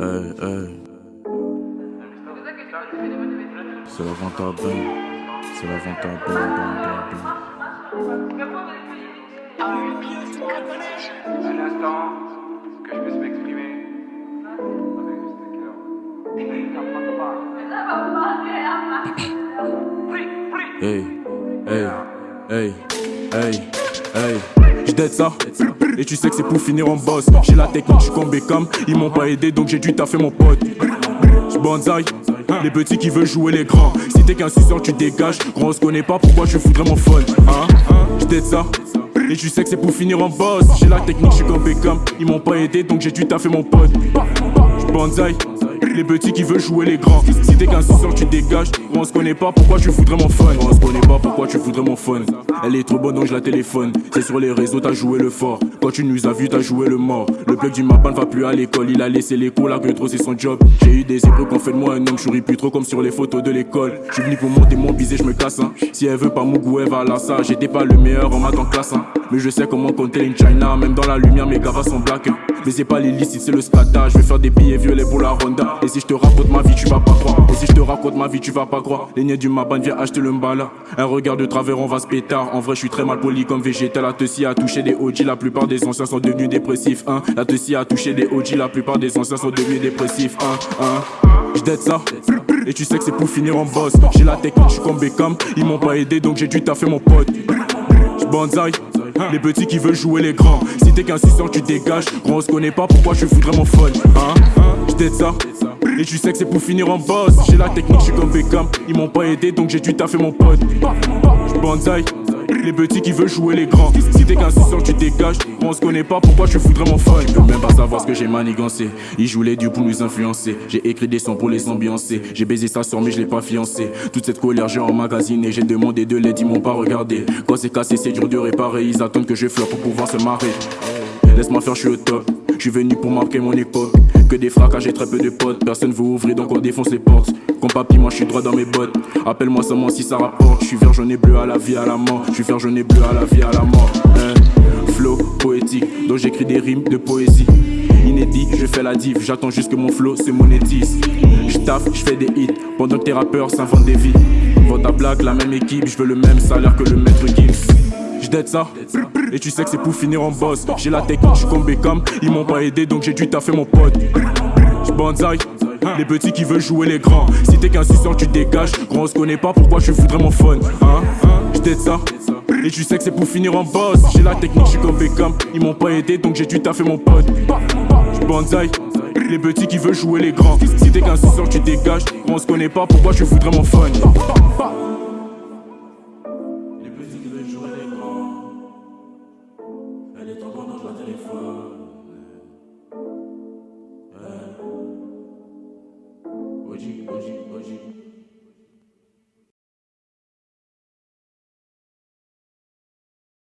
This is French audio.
Hey, hey. C'est la vente à bain. C'est la vente à bain, bain, bain. Un instant, que je puisse m'exprimer. Hey, hey, hey, hey, hey. J'd'aide ça, et tu sais que c'est pour finir en boss. J'ai la technique, j'suis comme Beckham. Ils m'ont pas aidé donc j'ai dû taffer mon pote. J'banzai, les petits qui veulent jouer les grands. Si t'es qu'un suceur, tu dégages. Gros, on se connaît pas, pourquoi je foudrais mon fun hein? J'd'aide ça. Et tu sais que c'est pour finir en boss. J'ai la technique, j'suis comme Beckham. Ils m'ont pas aidé donc j'ai dû taffer mon pote. J'banzai, les petits qui veulent jouer les grands. Si t'es qu'un suceur, tu dégages. On se connaît pas, pourquoi tu foudrais mon fun? On se connaît pas, pourquoi tu foudrais mon fun? Elle est trop bonne donc je la téléphone. C'est sur les réseaux, t'as joué le fort. Quand tu nous as vu, t'as joué le mort. Le bloc du mapin ne va plus à l'école. Il a laissé les cours que trop c'est son job. J'ai eu des épreuves qu'on fait de moi un homme. Je plus trop comme sur les photos de l'école. Je suis venu pour monter mon bisé, je me casse. Hein. Si elle veut pas Mougou, elle va à la. J'étais pas le meilleur en maths en classe. Hein. Mais je sais comment compter une China. Même dans la lumière, mes gavas sont black. Mais c'est pas l'illicite, c'est le scata. Je vais faire des billets violets pour la Honda. Et si je te raconte ma vie, tu vas pas croire. Et si je te raconte ma vie, tu vas pas croire. Les niais du Maban, viens acheter le mbala. Un regard de travers, on va se pétard. En vrai, je suis très mal poli comme végétal. La Tessie a touché des OG, la plupart des anciens sont devenus dépressifs. Hein. La Tessie a touché des OG, la plupart des anciens sont devenus dépressifs. Hein. Hein. Ça, et tu sais que c'est pour finir en boss. J'ai la technique, j'suis comme Beckham. Ils m'ont pas aidé donc j'ai dû taffer mon pote. J'banzai, les petits qui veulent jouer les grands. Si t'es qu'un suceur, tu dégages. Gros, on se connaît pas, pourquoi je foudrais mon fun hein? J'd'aide ça, et tu sais que c'est pour finir en boss. J'ai la technique, j'suis comme Beckham. Ils m'ont pas aidé donc j'ai dû taffer mon pote. J'banzai, les petits qui veulent jouer les grands. Si t'es qu'un suceur, tu dégages. On se connaît pas, pourquoi je foudrais mon fun Tu peux même pas savoir ce que j'ai manigancé. Ils jouent les dieux pour nous influencer. J'ai écrit des sons pour les ambiancer. J'ai baisé sa soeur, mais je l'ai pas fiancé. Toute cette colère, j'ai emmagasiné. J'ai demandé de l'aide, ils m'ont pas regardé. Quand c'est cassé, c'est dur de réparer. Ils attendent que je flop pour pouvoir se marrer. Laisse-moi faire, je suis au top. Je suis venu pour marquer mon époque. Que des fracas, j'ai très peu de potes. Personne veut ouvrir, donc on défonce les portes. Comme papy, moi je suis droit dans mes bottes. Appelle-moi seulement si ça rapporte. Je suis vert, jaune et bleu à la vie, à la mort. Je suis vert, jaune et bleu à la vie, à la mort. Hein? Flow poétique, donc j'écris des rimes de poésie. Inédit, je fais la div, j'attends juste que mon flow se monétise. Je taffe, je fais des hits, pendant que tes rappeurs s'inventent des vies. Vends ta blague, la même équipe, je veux le même salaire que le maître Gims. J'd'aide ça, et tu sais que c'est pour finir en boss. J'ai la technique, j'suis comme Beckham, ils m'ont pas aidé donc j'ai dû taffer mon pote. J'banzai, les petits qui veulent jouer les grands. Si t'es qu'un suceur, tu dégages. Gros, on se connaît pas, pourquoi je foudrais mon fun hein? J'd'aide ça, et tu sais que c'est pour finir en boss. J'ai la technique, j'suis comme Beckham, ils m'ont pas aidé donc j'ai dû taffer mon pote. J'banzai, les petits qui veulent jouer les grands. Si t'es qu'un suceur, tu dégages. Gros, on se connaît pas, pourquoi je foudrais mon fun? Le téléphone. Oji, Oji, Oji.